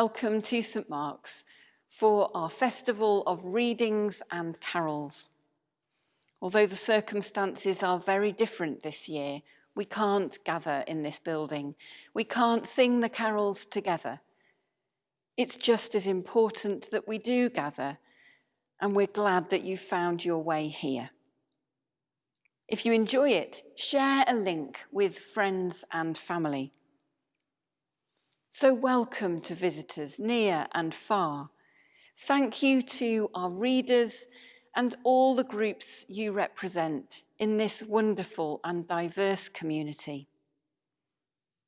welcome to St Mark's for our festival of readings and carols. Although the circumstances are very different this year, we can't gather in this building. We can't sing the carols together. It's just as important that we do gather, and we're glad that you found your way here. If you enjoy it, share a link with friends and family. So welcome to visitors near and far. Thank you to our readers and all the groups you represent in this wonderful and diverse community.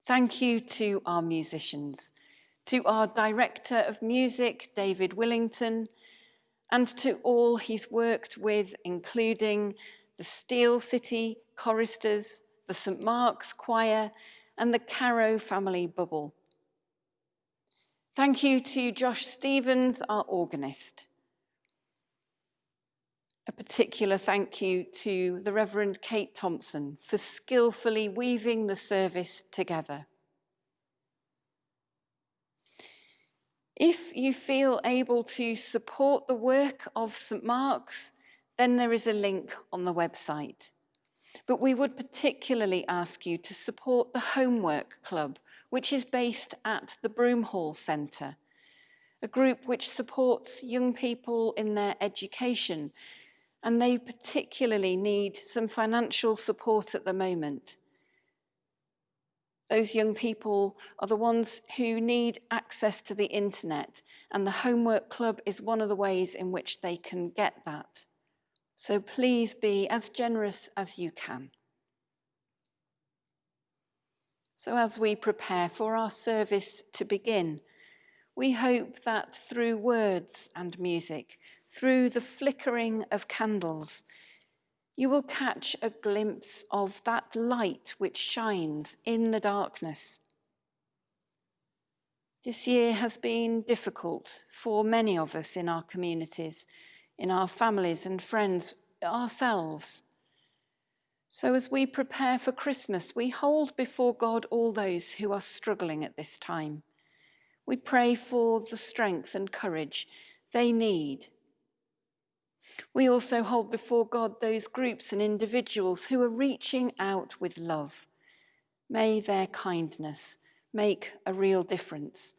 Thank you to our musicians, to our Director of Music, David Willington, and to all he's worked with, including the Steel City choristers, the St Mark's Choir, and the Caro Family Bubble. Thank you to Josh Stevens, our organist. A particular thank you to the Reverend Kate Thompson for skillfully weaving the service together. If you feel able to support the work of St Mark's, then there is a link on the website. But we would particularly ask you to support the Homework Club, which is based at the Broomhall Centre, a group which supports young people in their education, and they particularly need some financial support at the moment. Those young people are the ones who need access to the internet, and the Homework Club is one of the ways in which they can get that. So please be as generous as you can. So as we prepare for our service to begin, we hope that through words and music, through the flickering of candles, you will catch a glimpse of that light which shines in the darkness. This year has been difficult for many of us in our communities, in our families and friends, ourselves. So as we prepare for Christmas, we hold before God all those who are struggling at this time. We pray for the strength and courage they need. We also hold before God those groups and individuals who are reaching out with love. May their kindness make a real difference.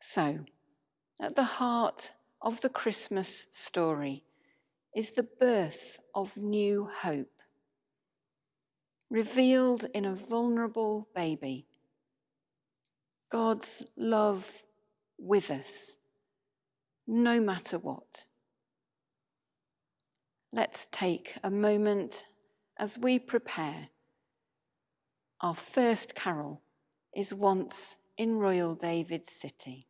So, at the heart of the Christmas story, is the birth of new hope, revealed in a vulnerable baby. God's love with us, no matter what. Let's take a moment as we prepare. Our first carol is Once in Royal David's City.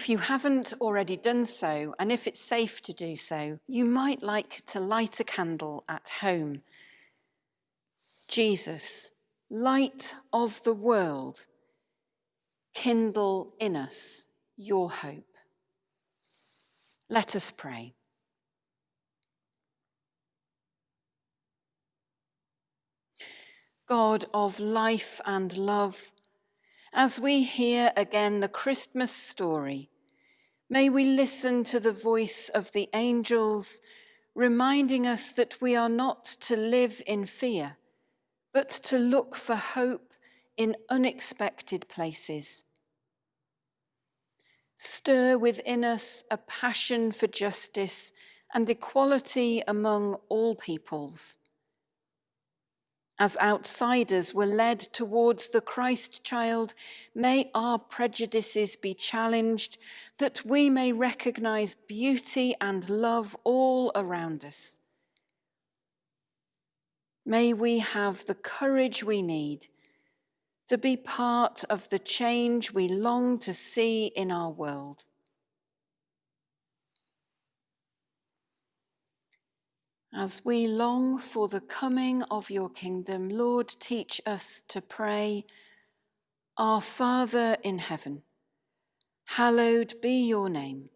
If you haven't already done so, and if it's safe to do so, you might like to light a candle at home. Jesus, light of the world, kindle in us your hope. Let us pray. God of life and love, as we hear again the Christmas story, may we listen to the voice of the angels reminding us that we are not to live in fear, but to look for hope in unexpected places. Stir within us a passion for justice and equality among all peoples as outsiders were led towards the Christ child, may our prejudices be challenged that we may recognize beauty and love all around us. May we have the courage we need to be part of the change we long to see in our world. As we long for the coming of your kingdom, Lord, teach us to pray, Our Father in heaven, hallowed be your name.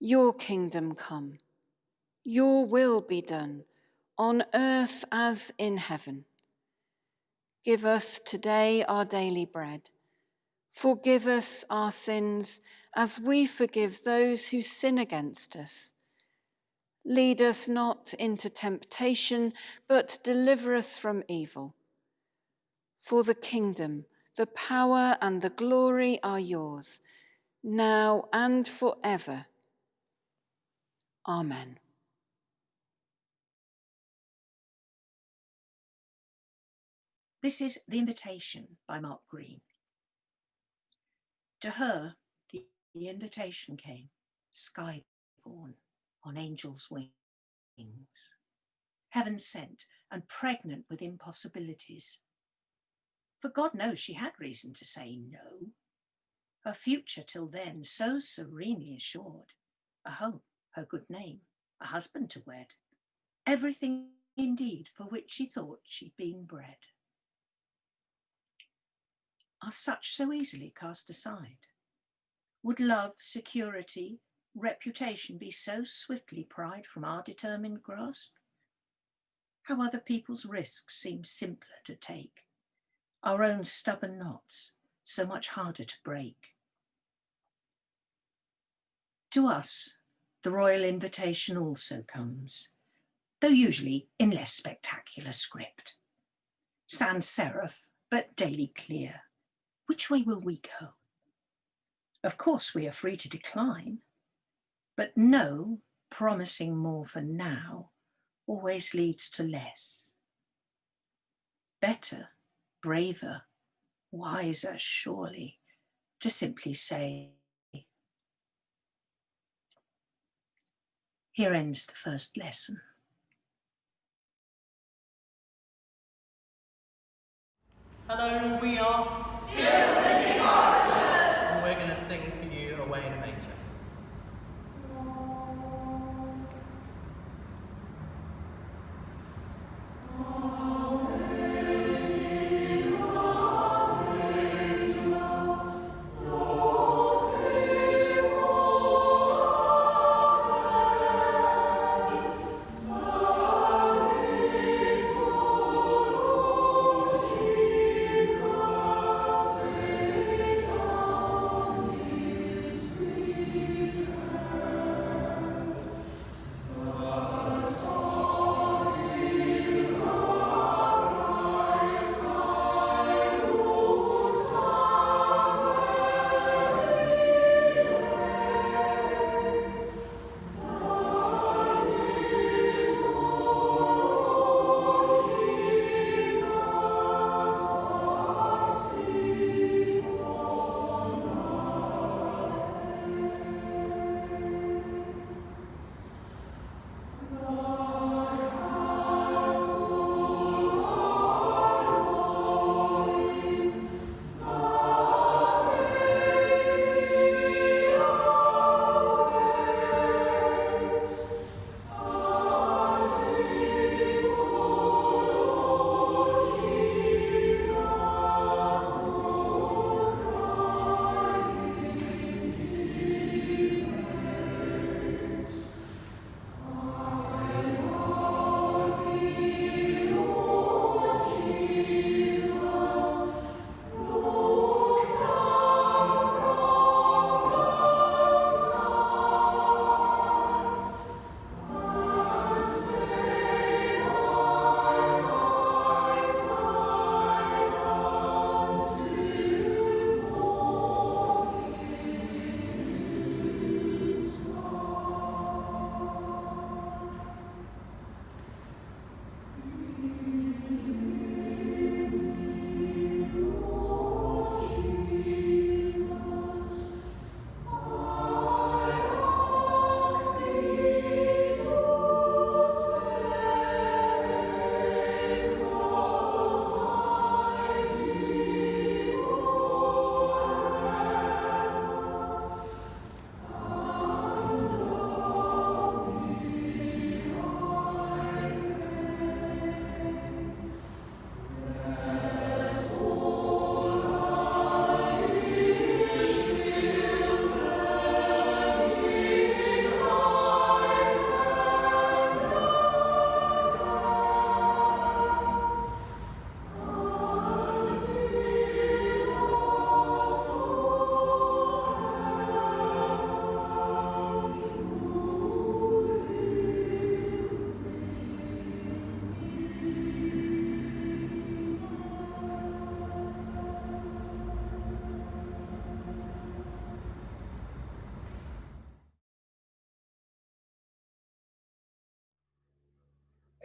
Your kingdom come, your will be done, on earth as in heaven. Give us today our daily bread. Forgive us our sins as we forgive those who sin against us Lead us not into temptation, but deliver us from evil. For the kingdom, the power, and the glory are yours, now and forever. Amen. This is The Invitation by Mark Green. To her, the, invitation came, sky-born on angels' wings. Heaven sent and pregnant with impossibilities. For God knows she had reason to say no. Her future till then so serenely assured, a home, her good name, a husband to wed, everything indeed for which she thought she'd been bred. Are such so easily cast aside? Would love, security, reputation be so swiftly pried from our determined grasp? How other people's risks seem simpler to take, our own stubborn knots so much harder to break. To us, the royal invitation also comes, though usually in less spectacular script. Sans serif, but daily clear. Which way will we go? Of course, we are free to decline, but no, promising more for now always leads to less. Better, braver, wiser, surely, to simply say, Here ends the first lesson. Hello, we are Steel City Masters. And we're going to sing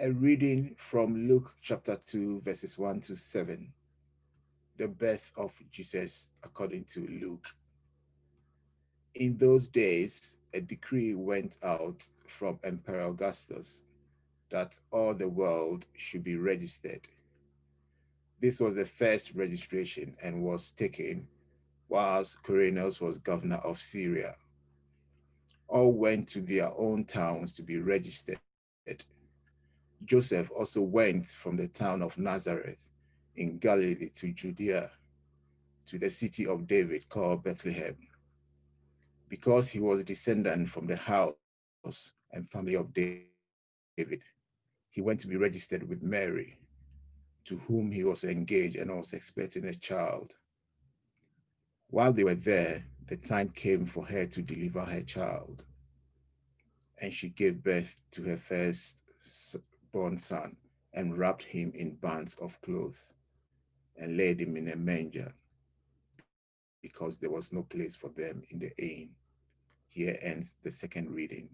A reading from Luke chapter 2, verses 1 to 7. The birth of Jesus according to Luke. In those days, a decree went out from Emperor Augustus that all the world should be registered. This was the first registration and was taken whilst Quirinus was governor of Syria. All went to their own towns to be registered. Joseph also went from the town of Nazareth in Galilee to Judea, to the city of David called Bethlehem, because he was a descendant from the house and family of David. He went to be registered with Mary, to whom he was engaged and was expecting a child. While they were there, the time came for her to deliver her child. And she gave birth to her first born son and wrapped him in bands of cloth and laid him in a manger because there was no place for them in the inn. Here ends the second reading.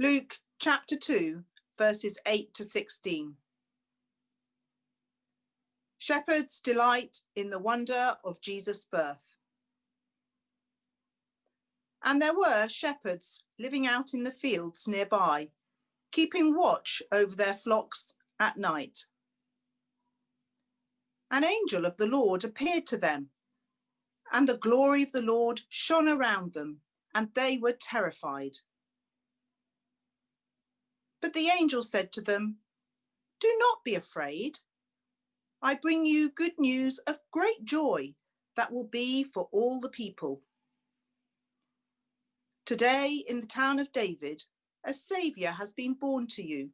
Luke chapter 2, verses 8 to 16. Shepherds delight in the wonder of Jesus' birth. And there were shepherds living out in the fields nearby, keeping watch over their flocks at night. An angel of the Lord appeared to them, and the glory of the Lord shone around them, and they were terrified. But the angel said to them, Do not be afraid. I bring you good news of great joy that will be for all the people. Today, in the town of David, a Saviour has been born to you.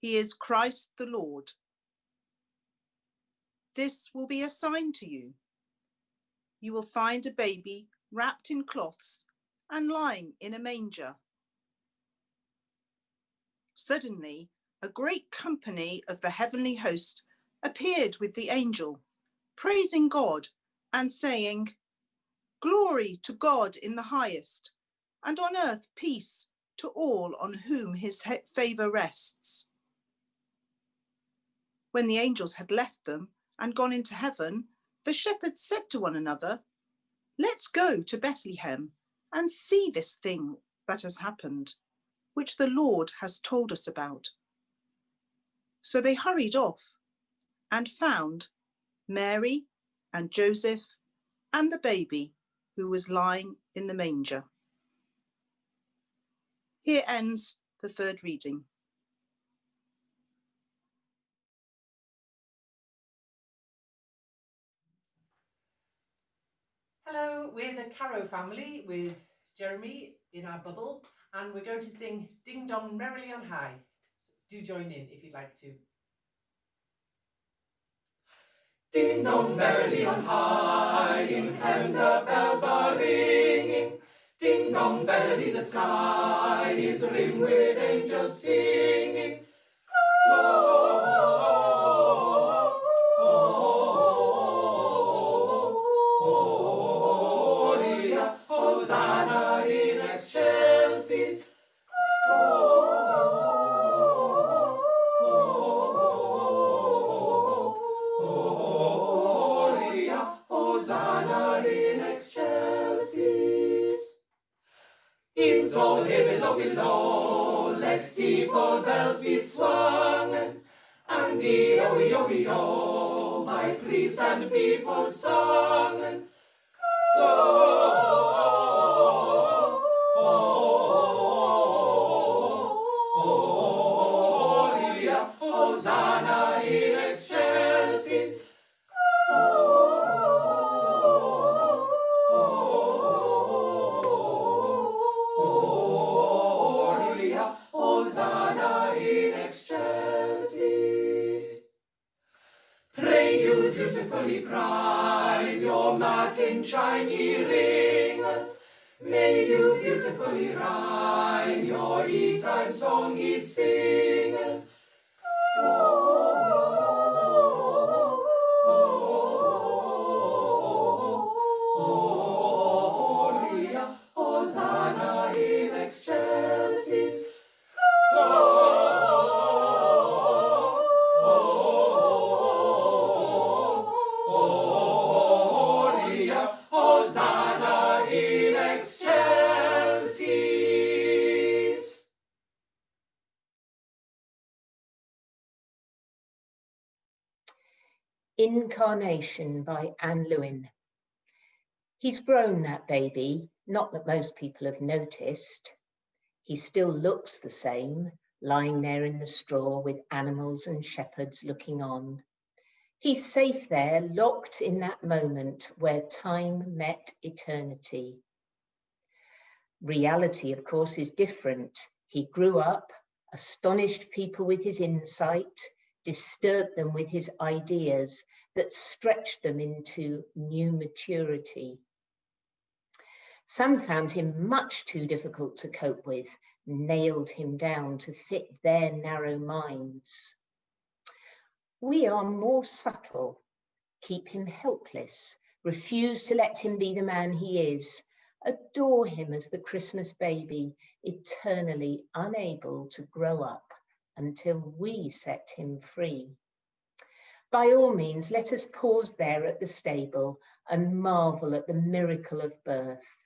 He is Christ the Lord. This will be a sign to you. You will find a baby wrapped in cloths and lying in a manger. Suddenly, a great company of the heavenly host appeared with the angel, praising God and saying, Glory to God in the highest, and on earth peace to all on whom his favour rests. When the angels had left them and gone into heaven, the shepherds said to one another, Let's go to Bethlehem and see this thing that has happened, which the Lord has told us about. So they hurried off and found Mary and Joseph and the baby who was lying in the manger. Here ends the third reading. Hello, we're the Caro family with Jeremy in our bubble and we're going to sing Ding Dong Merrily on High. So do join in if you'd like to. Ding dong merrily on high, in heaven the bells are ringing. Ding dong merrily the sky is rimmed with angels singing. Steeple bells be swung, and the oh, oh, oh, by priest and people sung. Gloria, song Incarnation by Ann Lewin. He's grown, that baby, not that most people have noticed. He still looks the same, lying there in the straw with animals and shepherds looking on. He's safe there, locked in that moment where time met eternity. Reality, of course, is different. He grew up, astonished people with his insight, disturbed them with his ideas that stretched them into new maturity. Some found him much too difficult to cope with, nailed him down to fit their narrow minds. We are more subtle, keep him helpless, refuse to let him be the man he is, Adore him as the Christmas baby, eternally unable to grow up until we set him free. By all means, let us pause there at the stable and marvel at the miracle of birth,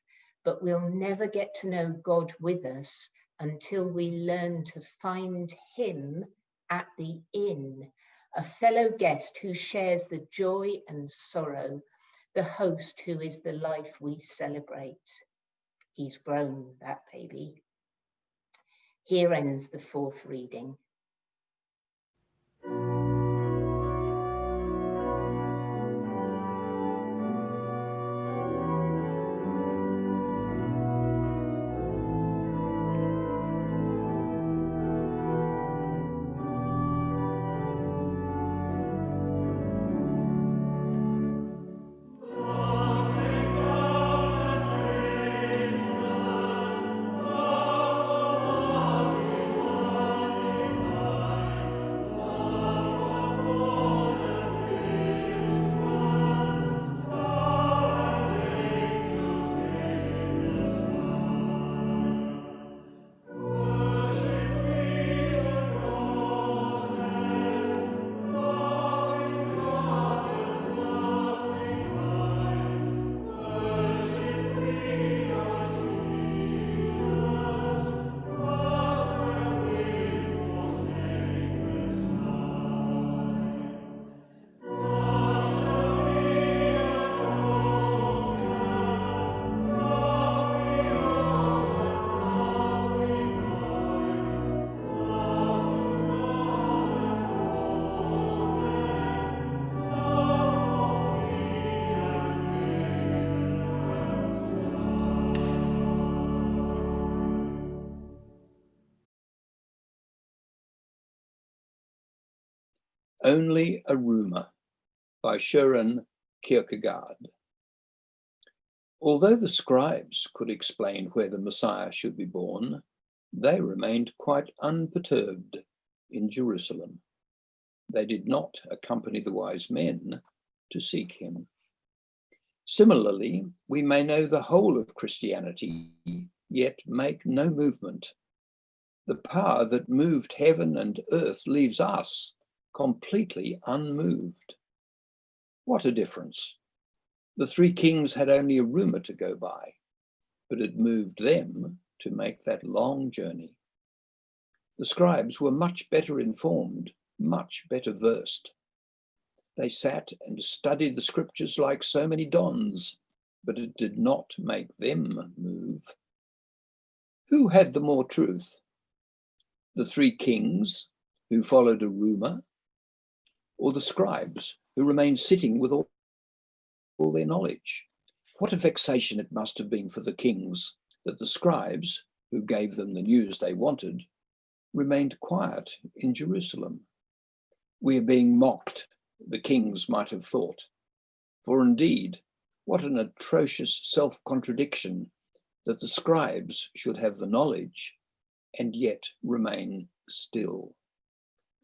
but we'll never get to know God with us until we learn to find him at the inn, a fellow guest who shares the joy and sorrow the host who is the life we celebrate. He's grown, that baby. Here ends the fourth reading. Only a Rumour by Søren Kierkegaard. Although the scribes could explain where the Messiah should be born, they remained quite unperturbed in Jerusalem. They did not accompany the wise men to seek him. Similarly, we may know the whole of Christianity, yet make no movement. The power that moved heaven and earth leaves us completely unmoved. What a difference. The three kings had only a rumour to go by, but it moved them to make that long journey. The scribes were much better informed, much better versed. They sat and studied the scriptures like so many dons, but it did not make them move. Who had the more truth? The three kings who followed a rumour or the scribes who remained sitting with all, all their knowledge. What a vexation it must have been for the kings that the scribes, who gave them the news they wanted, remained quiet in Jerusalem. We are being mocked, the kings might have thought. For indeed, what an atrocious self-contradiction that the scribes should have the knowledge and yet remain still.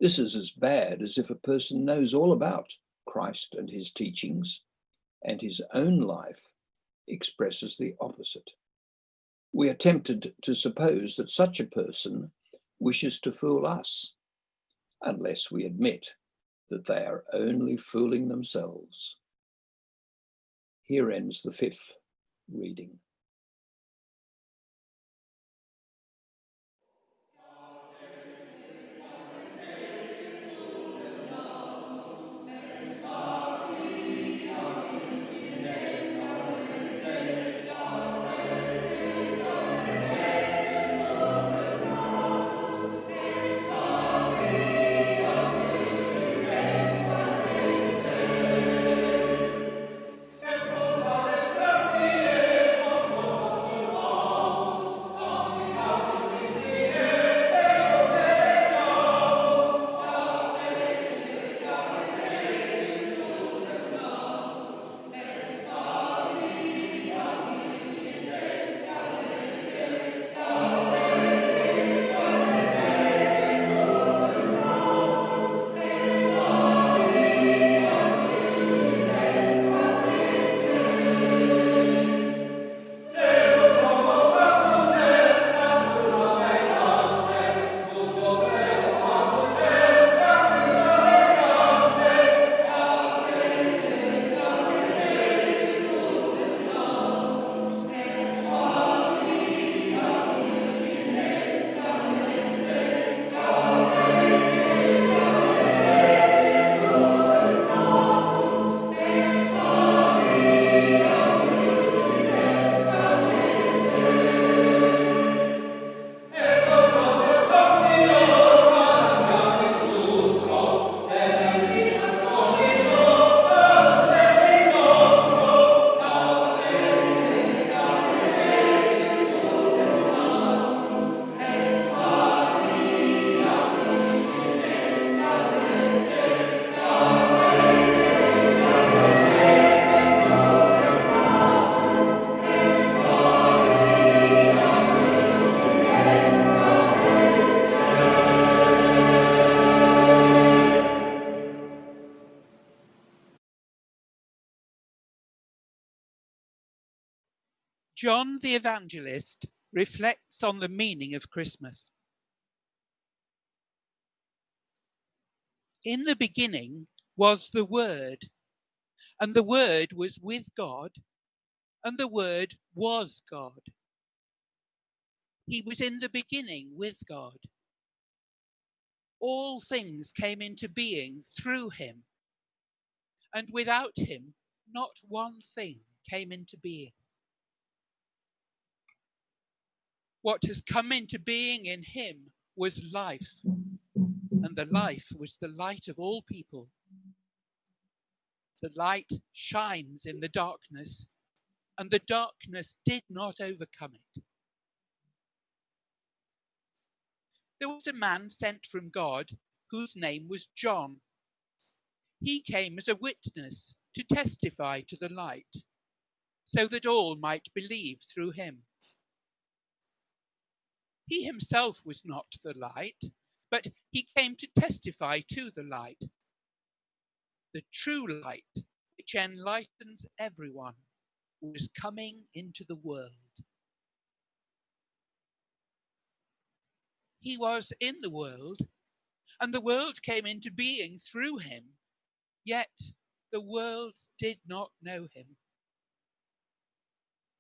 This is as bad as if a person knows all about Christ and his teachings and his own life expresses the opposite. We are tempted to suppose that such a person wishes to fool us, unless we admit that they are only fooling themselves. Here ends the fifth reading. John the Evangelist reflects on the meaning of Christmas. In the beginning was the Word, and the Word was with God, and the Word was God. He was in the beginning with God. All things came into being through him, and without him, not one thing came into being. What has come into being in him was life, and the life was the light of all people. The light shines in the darkness, and the darkness did not overcome it. There was a man sent from God whose name was John. He came as a witness to testify to the light, so that all might believe through him. He himself was not the light, but he came to testify to the light. The true light, which enlightens everyone, was coming into the world. He was in the world, and the world came into being through him, yet the world did not know him.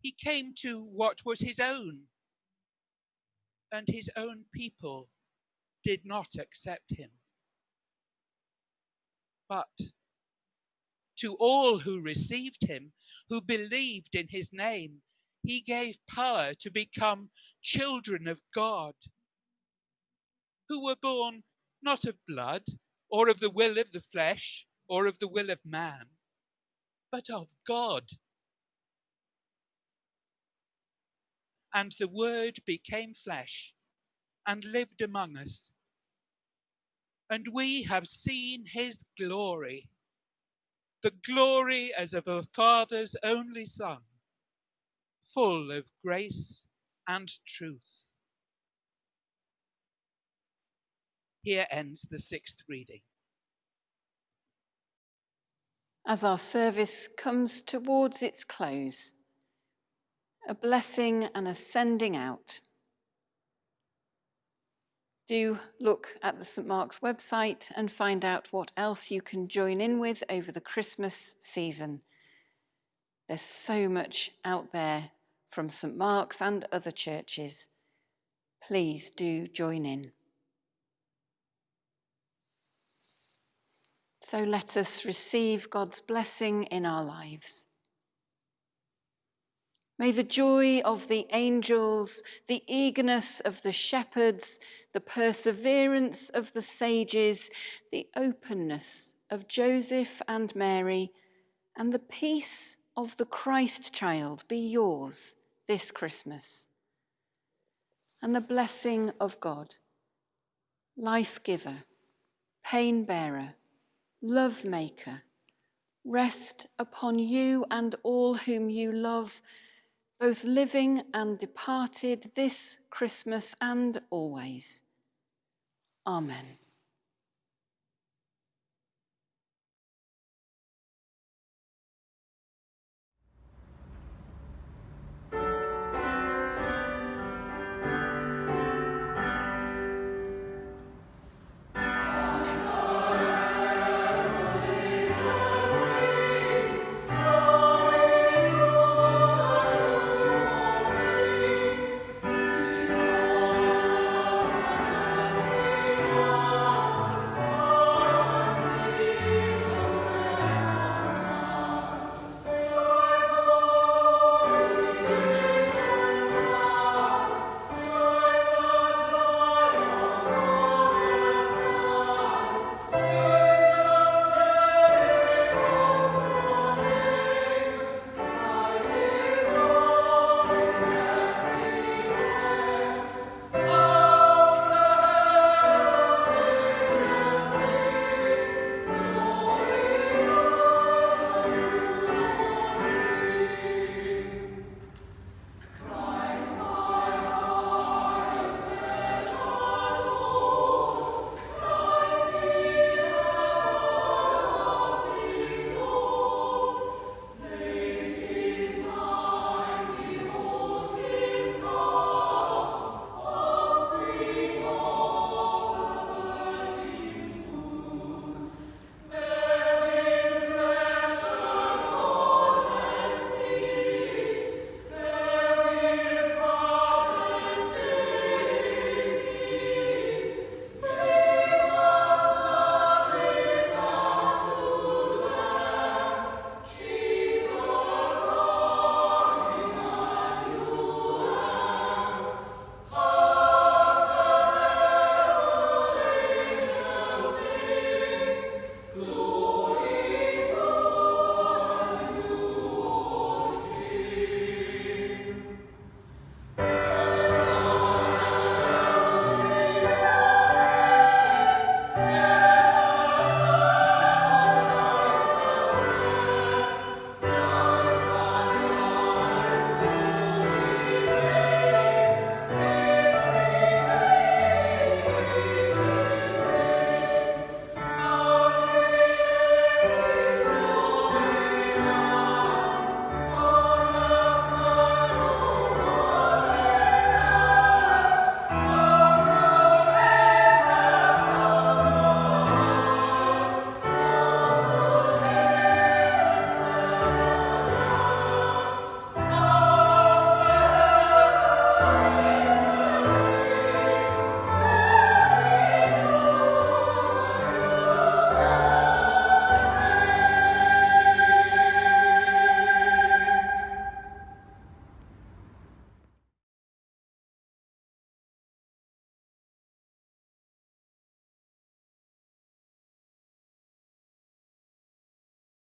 He came to what was his own, and his own people did not accept him. But to all who received him, who believed in his name, he gave power to become children of God, who were born not of blood, or of the will of the flesh, or of the will of man, but of God. And the Word became flesh and lived among us. And we have seen his glory, the glory as of a Father's only Son, full of grace and truth. Here ends the sixth reading. As our service comes towards its close, a blessing and a sending out. Do look at the St Mark's website and find out what else you can join in with over the Christmas season. There's so much out there from St Mark's and other churches. Please do join in. So let us receive God's blessing in our lives. May the joy of the angels, the eagerness of the shepherds, the perseverance of the sages, the openness of Joseph and Mary, and the peace of the Christ child be yours this Christmas. And the blessing of God, life giver, pain bearer, love maker, rest upon you and all whom you love both living and departed this Christmas and always. Amen.